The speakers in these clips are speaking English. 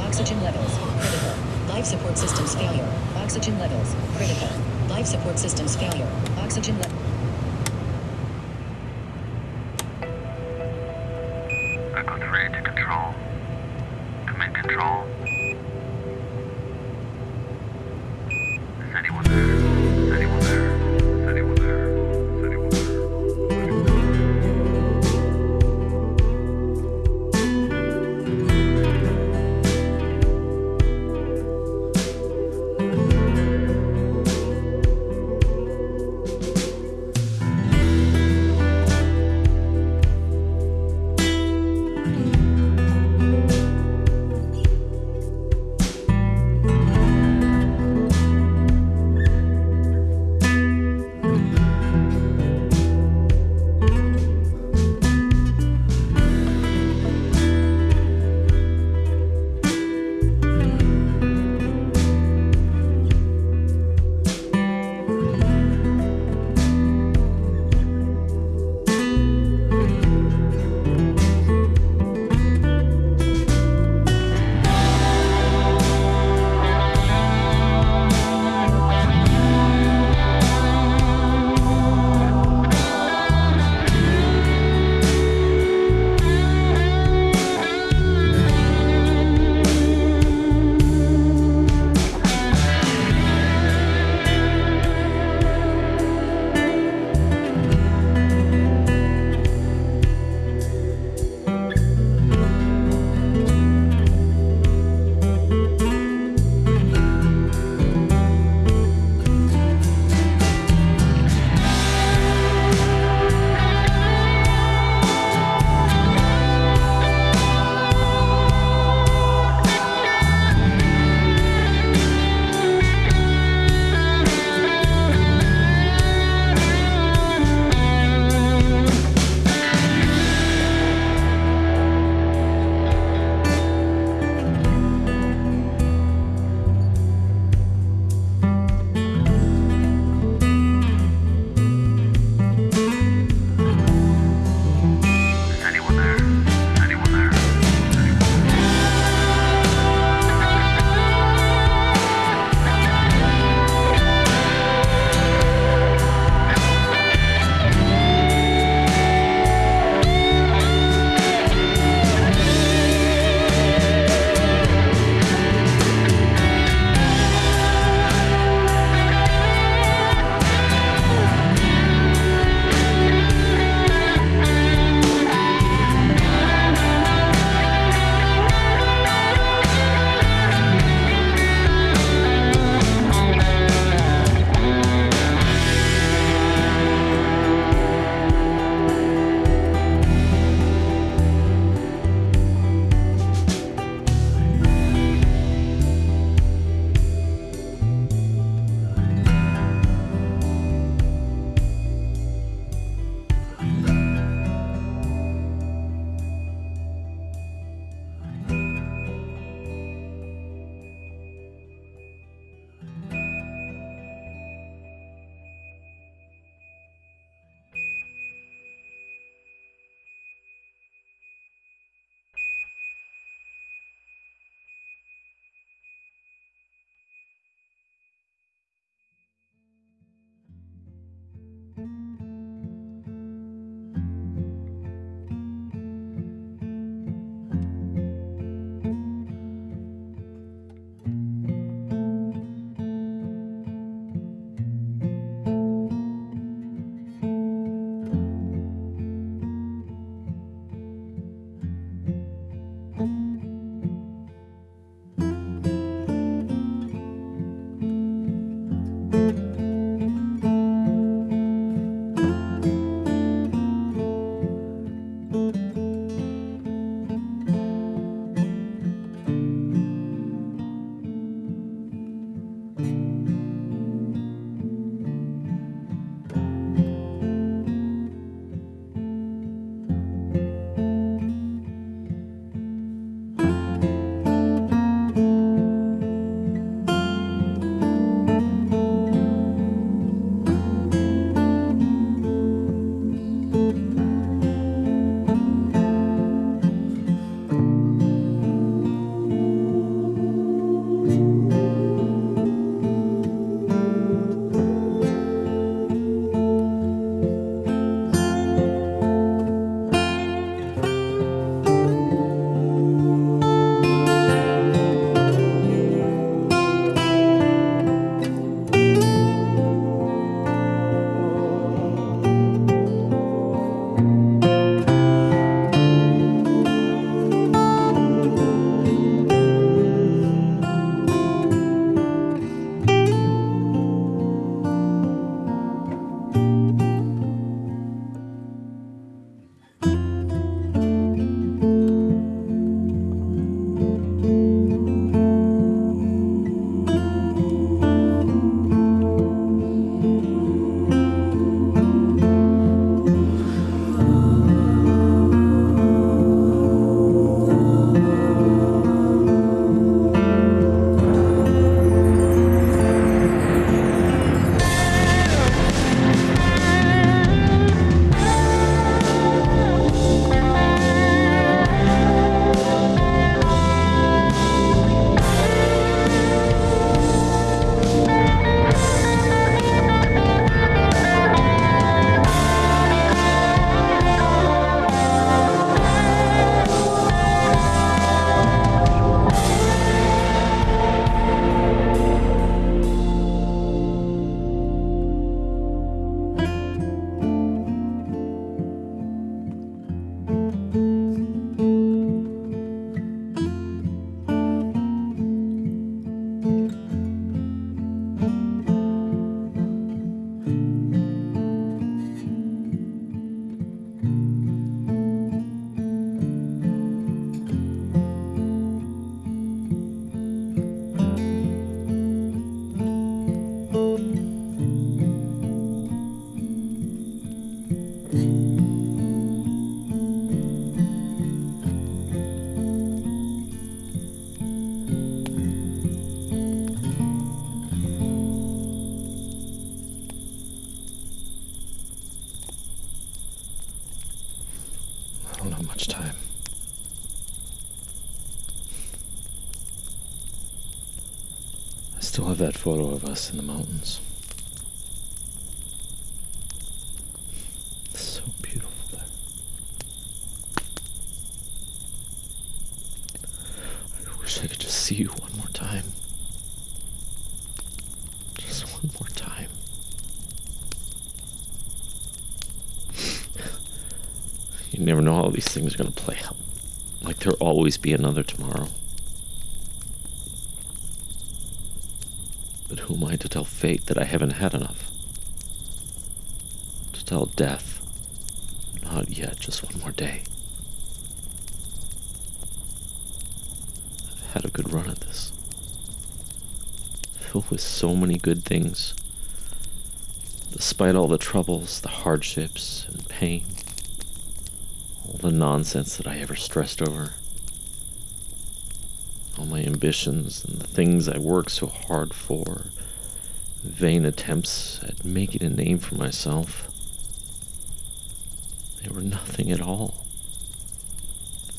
Oxygen levels, critical. Life support systems failure. Oxygen levels, critical. Life support systems failure. Oxygen levels. That photo of us in the mountains. It's so beautiful there. I wish I could just see you one more time. Just one more time. You never know how these things are going to play out. Like there'll always be another tomorrow. But who am I to tell fate that I haven't had enough? To tell death, not yet, just one more day. I've had a good run at this. Filled with so many good things. Despite all the troubles, the hardships, and pain, all the nonsense that I ever stressed over all my ambitions and the things I worked so hard for, vain attempts at making a name for myself, they were nothing at all.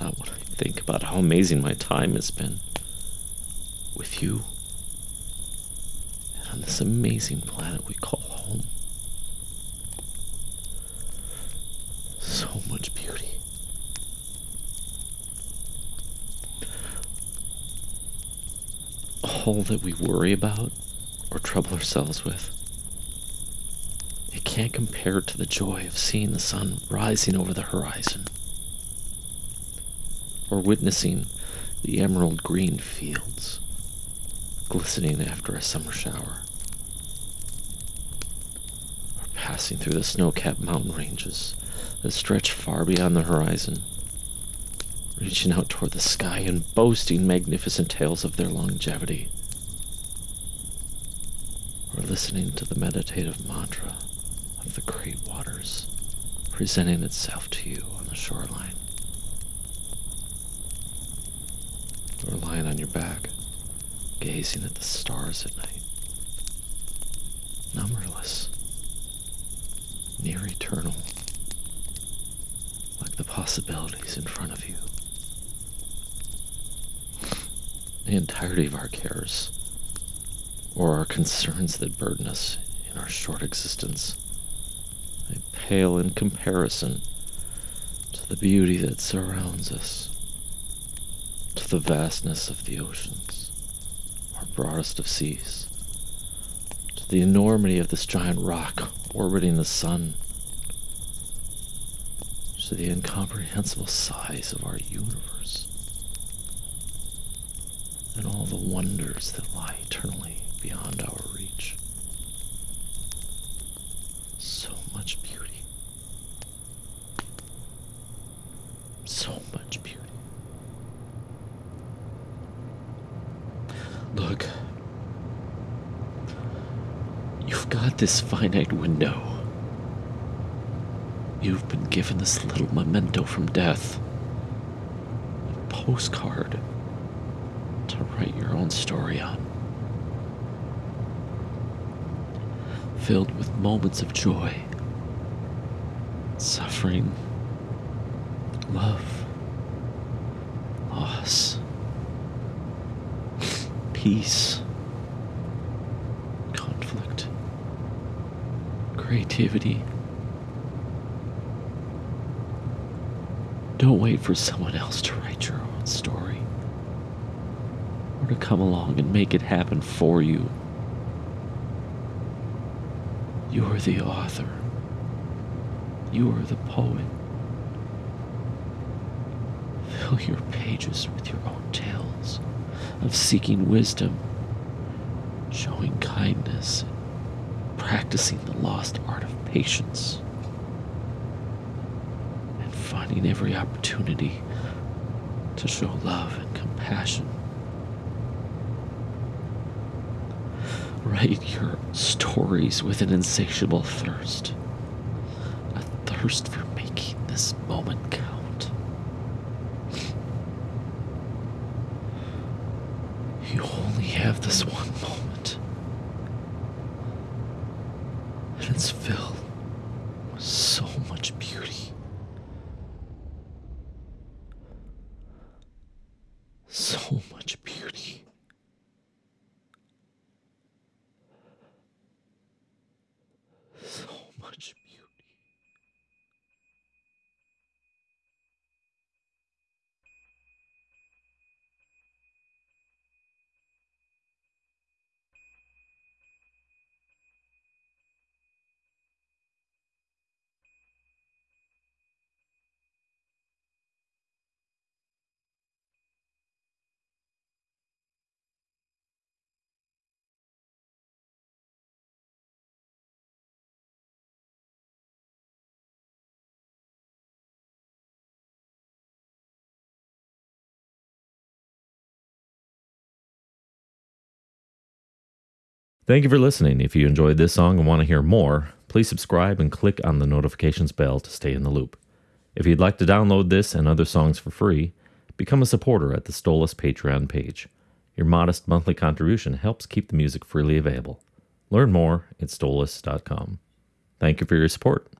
Not when I think about how amazing my time has been with you and on this amazing planet we call home. So much beauty. That we worry about or trouble ourselves with. It can't compare to the joy of seeing the sun rising over the horizon, or witnessing the emerald green fields glistening after a summer shower, or passing through the snow capped mountain ranges that stretch far beyond the horizon reaching out toward the sky and boasting magnificent tales of their longevity. Listening to the meditative mantra of the great waters presenting itself to you on the shoreline. Or lying on your back, gazing at the stars at night. Numberless, near eternal, like the possibilities in front of you. the entirety of our cares or our concerns that burden us in our short existence. They pale in comparison to the beauty that surrounds us, to the vastness of the oceans, our broadest of seas, to the enormity of this giant rock orbiting the sun, to the incomprehensible size of our universe and all the wonders that lie eternally beyond our reach. So much beauty. So much beauty. Look, you've got this finite window. You've been given this little memento from death. A postcard to write your own story on. Filled with moments of joy, suffering, love, loss, peace, conflict, creativity. Don't wait for someone else to write your own story or to come along and make it happen for you. You're the author. You are the poet. Fill your pages with your own tales of seeking wisdom, showing kindness, practicing the lost art of patience, and finding every opportunity to show love and compassion. Write your stories with an insatiable thirst. A thirst for making this moment count. You only have this one moment. And it's filled with so much beauty. So much beauty. Thank you for listening. If you enjoyed this song and want to hear more, please subscribe and click on the notifications bell to stay in the loop. If you'd like to download this and other songs for free, become a supporter at the Stolas Patreon page. Your modest monthly contribution helps keep the music freely available. Learn more at stolas.com. Thank you for your support.